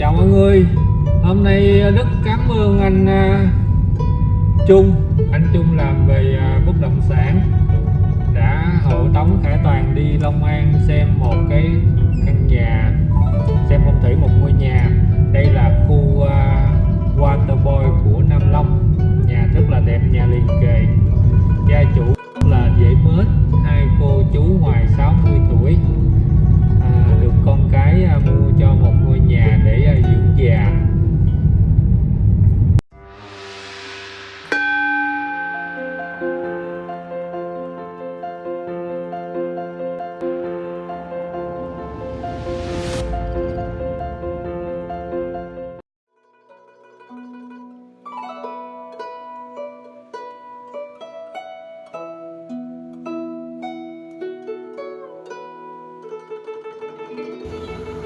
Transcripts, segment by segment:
chào mọi người. Hôm nay à, rất cảm ơn anh à, Trung. Anh Trung làm về à, bất động sản. Đã hộ tống Khải Toàn đi Long An xem một cái căn nhà, xem phong thủy một ngôi nhà. Đây là khu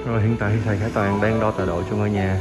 Rồi hiện tại thì thầy Khải Toàn đang đo tọa độ cho ngôi nhà.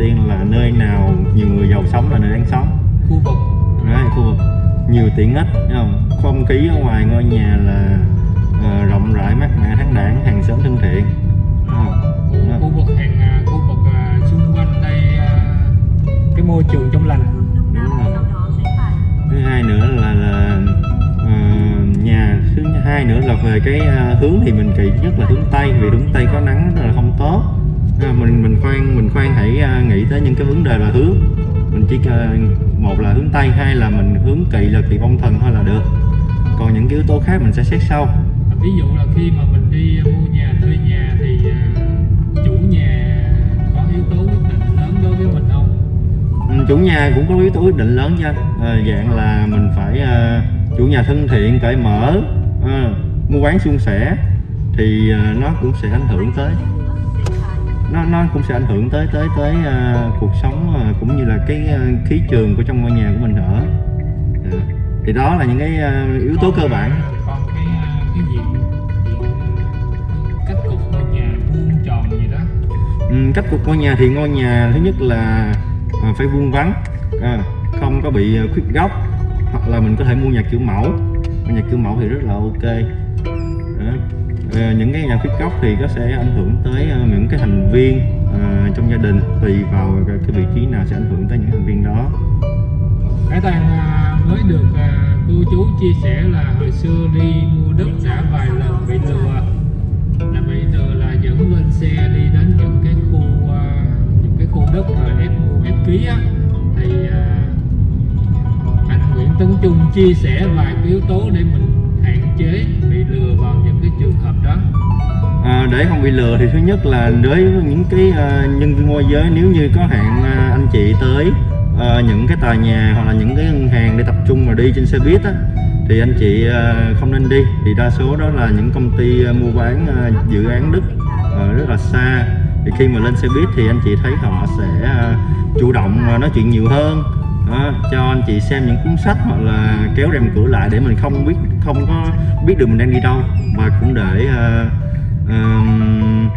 Tiên là nơi nào nhiều người giàu sống là nơi đáng sống? Khu vực. Đấy, khu vực. Nhiều tiện ích không? Không khí ở ngoài ngôi nhà là ờ, rộng rãi mát mẻ thoáng đãng hàng xóm thân thiện? Đó. khu vực hàng à, khu vực à, xung quanh đây à, cái môi trường trong lành. Thứ hai nữa là là ờ, nhà thứ hai nữa là về cái ờ, hướng thì mình kỵ nhất là hướng tây vì hướng tây có nắng rất là không tốt À, mình mình khoan mình khoan hãy ờ, nghĩ tới những cái vấn đề là hướng. Mình chỉ ờ, một là hướng tây hai là mình hướng kỵ là kỵ vong thần thôi là được. Còn những cái yếu tố khác mình sẽ xét sau. Ví dụ là khi mà mình đi mua nhà thuê nhà thì à, chủ nhà có yếu tố quyết định lớn đối với mình không? Ừ, chủ nhà cũng có yếu tố quyết định lớn nha. À, dạng là mình phải à, chủ nhà thân thiện cởi mở à, mua bán suôn sẻ thì à, nó cũng sẽ ảnh hưởng tới nó nó cũng sẽ ảnh hưởng tới tới tới à, cuộc sống à, cũng như là cái à, khí trường của trong ngôi nhà của mình ở à, thì đó là những cái à, yếu tố cơ bản. Còn cái cái diện cách cục ngôi nhà vuông tròn gì đó. Ừ, cách cục ngôi nhà thì ngôi nhà thứ nhất là phải vuông vắn à, không có bị khuyết góc hoặc là mình có thể mua nhà kiểu mẫu. Nhà kiểu mẫu thì rất là ok. Đó. Ờ, những cái nhà khuyết góc thì có sẽ ảnh hưởng tới ờ, những cái thành viên ờ, trong gia đình, tùy vào cái vị trí nào sẽ ảnh hưởng tới những thành viên đó. Cái Toàn mới được cô chú chia sẻ là hồi xưa đi mua đất đã vài lần bị lừa. Là bị lừa là dẫn lên xe đi đến những cái khu những cái khu đất rồi ép mua, ép ký á. Thì anh Nguyễn Tấn Trung chia sẻ vài yếu tố để mình hạn chế bị lừa cái trường hợp đó? À, để không bị lừa thì thứ nhất là đối với những cái à, nhân viên môi giới nếu như có hẹn à, anh chị tới à, những cái tòa nhà hoặc là những cái ngân hàng để tập trung mà đi trên xe buýt á, thì anh chị à, không nên đi. Thì đa số đó là những công ty à, mua bán à, dự án đất à, rất là xa. Thì khi mà lên xe buýt thì anh chị thấy họ sẽ à, chủ động à, nói chuyện nhiều hơn. Đó, cho anh chị xem những cuốn sách hoặc là kéo rèm cửa lại để mình không biết không có biết được mình đang đi đâu và cũng để uh, ờm,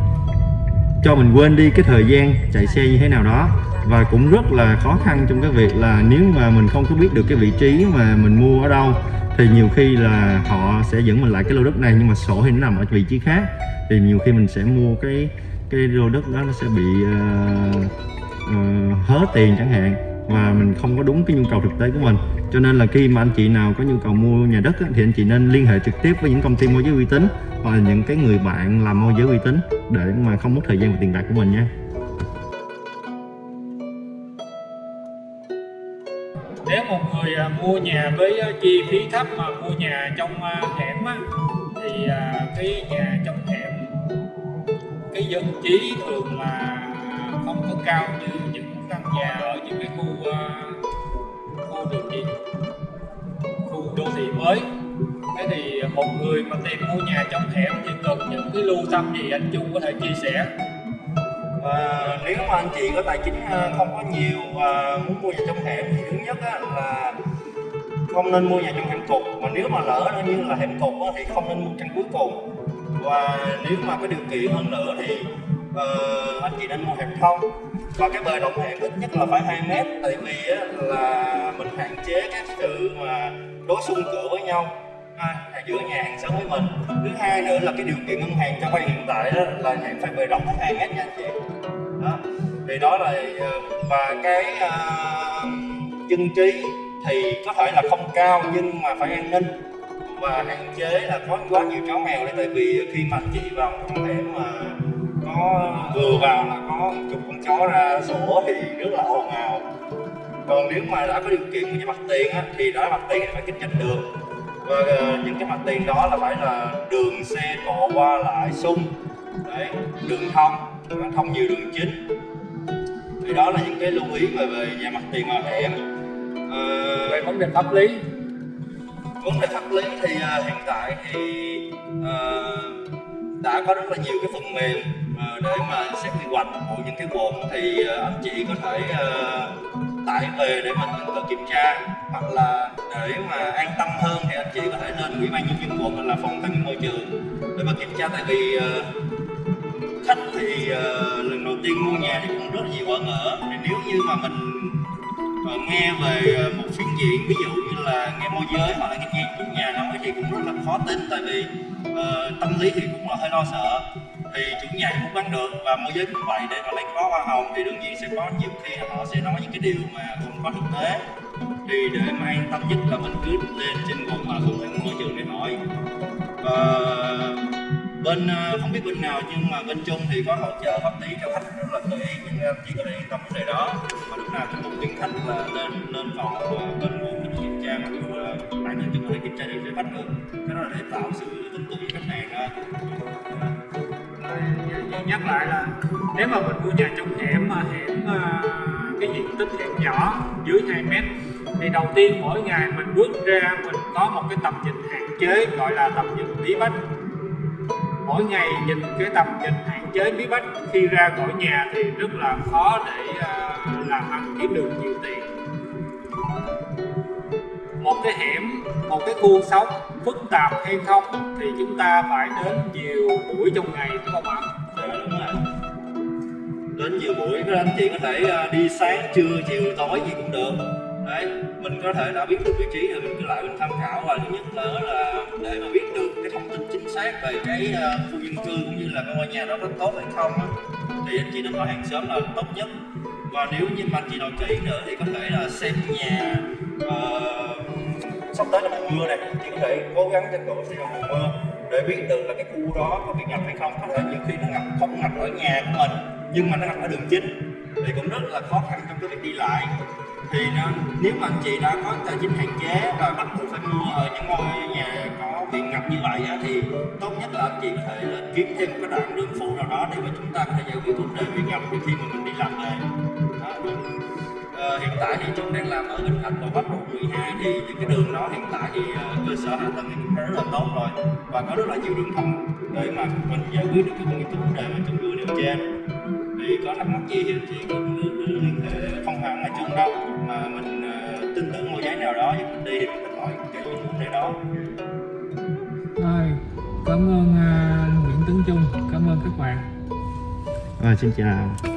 cho mình quên đi cái thời gian chạy xe như thế nào đó. Và cũng rất là khó khăn trong cái việc là nếu mà mình không có biết được cái vị trí mà mình mua ở đâu thì nhiều khi là họ sẽ dẫn mình lại cái lô đất này nhưng mà sổ thì nó nằm ở vị trí khác. Thì nhiều khi mình sẽ mua cái cái lô đất đó nó sẽ bị uh, uh, hớ tiền chẳng hạn và mình không có đúng cái nhu cầu thực tế của mình cho nên là khi mà anh chị nào có nhu cầu mua nhà đất á, thì anh chị nên liên hệ trực tiếp với những công ty môi giới uy tín hoặc là những cái người bạn làm môi giới uy tín để mà không mất thời gian và tiền bạc của mình nha. Nếu một người à, mua nhà với à, chi phí thấp mà mua nhà trong à, hẻm á thì cái nhà trong hẻm cái dân trí thường là không có cao như những căn nhà ở những cái khu khu đường gì? Khu đô thị mới. Thế thì một người mà tìm mua nhà trong hẻm thì cần những cái lưu tâm gì anh Trung có thể chia sẻ? Và nếu mà anh chị có tài chính à, không có nhiều và muốn mua nhà trong hẻm thì thứ nhất là không nên mua nhà trong hẻm cục mà nếu mà lỡ nó như là hẻm cục thì không nên mua căn cuối cùng. Và nếu mà có điều kiện hơn nữa thì uh, anh chị nên mua hẻm thông. Và cái bề rộng hẻm ít nhất là phải 2 mét tại vì là chế các sự mà đối xung cửa với nhau. À, giữa nhà hàng xóm với mình. Thứ hai nữa là cái điều kiện ngân hàng cho vay hiện tại đó là hạn phải bề rộng khách 2 hết nha anh chị. Đó. Thì đó là ờ, và cái ờ, uh, dân trí thì có thể là không cao nhưng mà phải an ninh. Và hạn chế là có quá nhiều chó mèo đây tại vì khi mà chị vào không thể mà có vừa vào là có chục con chó ra sổ thì rất là ồn ào còn nếu mà đã có điều kiện với mặt tiền á, thì đó mặt tiền thì phải kinh doanh được. Và ờ, những cái mặt tiền đó là phải là đường xe cộ qua lại sung. Đấy đường thông thông nhiều đường chính. Thì đó là những cái lưu ý về về nhà mặt tiền ở hẻm Ờ, về vấn đề pháp lý. vấn đề pháp lý thì à, hiện tại thì à, đã có rất là nhiều cái phần mềm à, để mà xét quy hoạch của những cái vùng thì à, anh chị có thể à, tải về để mà mình có kiểm tra hoặc là để mà an tâm hơn thì anh chị có thể lên ủy ban nhân dân quận hoặc là phòng tài nguyên môi trường để mà kiểm tra. Tại vì uh, khách thì uh, lần đầu tiên mua nhà thì cũng rất nhiều bỡ ngỡ thì nếu như mà mình Ờ, nghe về ờ, một phiên diện ví dụ như là nghe môi giới hoặc là nghe, nghe chủ nhà nói thì cũng rất là khó tin. Tại vì uh, tâm lý thì cũng là hơi lo sợ thì chủ nhà cũng bán được và môi giới cũng vậy, để mà lấy có hoa hồng thì đương nhiên sẽ có nhiều khi họ sẽ nói những cái điều mà không có thực tế. Thì để mà an tâm nhất là mình cứ lên trên quận mà không phải môi trường để hỏi. Và bên à, không biết bên nào nhưng mà bên chung thì có hỗ trợ pháp lý cho khách rất là kỹ nhưng chỉ có thể yên tâm vấn đề đó. Và lúc nào cũng động viên khách là lên lên phòng và bên quận mình kiểm tra mặc dù là bản thân chúng có thể kiểm tra được để bắt được. Cái đó là để tạo sự tin tưởng với khách hàng đó lại nhắc lại là nếu mà mình mua nhà trong hẻm mà hẻm à, cái diện tích hẻm nhỏ dưới 2 mét thì đầu tiên mỗi ngày mình bước ra mình có một cái tầm nhìn hạn chế gọi là tầm nhìn bí bách. Mỗi ngày nhìn cái tầm nhìn hạn chế bí bách khi ra khỏi nhà thì rất là khó để à, làm ăn kiếm được nhiều tiền. Một cái hẻm, một cái khu sống phức tạp hay không thì chúng ta phải đến nhiều buổi trong ngày đúng không ạ? Đến nhiều buổi các anh chị có thể à, đi sáng trưa chiều tối gì cũng được. Đấy mình có thể đã biết được vị trí rồi mình cứ lại mình tham khảo và thứ nhất nữa là để mà biết được cái thông tin chính xác về cái à, khu dân cư cũng như là cái ngôi nhà đó có tốt hay không á thì anh chị nên hỏi hàng xóm là tốt nhất. Và nếu như mà anh chị nào kỹ nữa thì có thể là xem nhà uh, sắp tới là mùa mưa này chị có thể cố gắng trên cổ xem mùa mưa để biết được là cái khu đó có bị ngập hay không. Có thể nhiều khi nó ngập không ngập ở nhà của mình nhưng mà nó ngập ở đường chính. Thì cũng rất là khó khăn trong cái việc đi lại. Thì nó, nếu mà anh chị đã có tài chính hạn chế và bắt buộc phải mua ở những ngôi nhà có bị ngập như vậy á, thì tốt nhất là anh chị có thể là kiếm thêm một cái đoạn đường phụ nào đó để mà chúng ta có thể giải quyết vấn đề bị ngập. Khi mà mình ờ, hiện tại thì chúng đang làm ở Bình Thạnh và Bắc Lộ 12 thì những cái đường đó. Hiện tại thì ờ, cơ sở hạ tầng thì cũng rất là tốt rồi và có rất là nhiều đường thông để mà mình giải quyết được cái những cái vấn đề mà chung cư nêu trên. Thì có thắc mắc gì thì chị cứ liên hệ không hẳn là chung đâu mà mình ờ, tin tưởng môi giới nào đó giúp mình đi thì mình hỏi những vấn đề đó. Rồi, cảm ơn à, Nguyễn Tấn Trung, cảm ơn các bạn. à, xin chào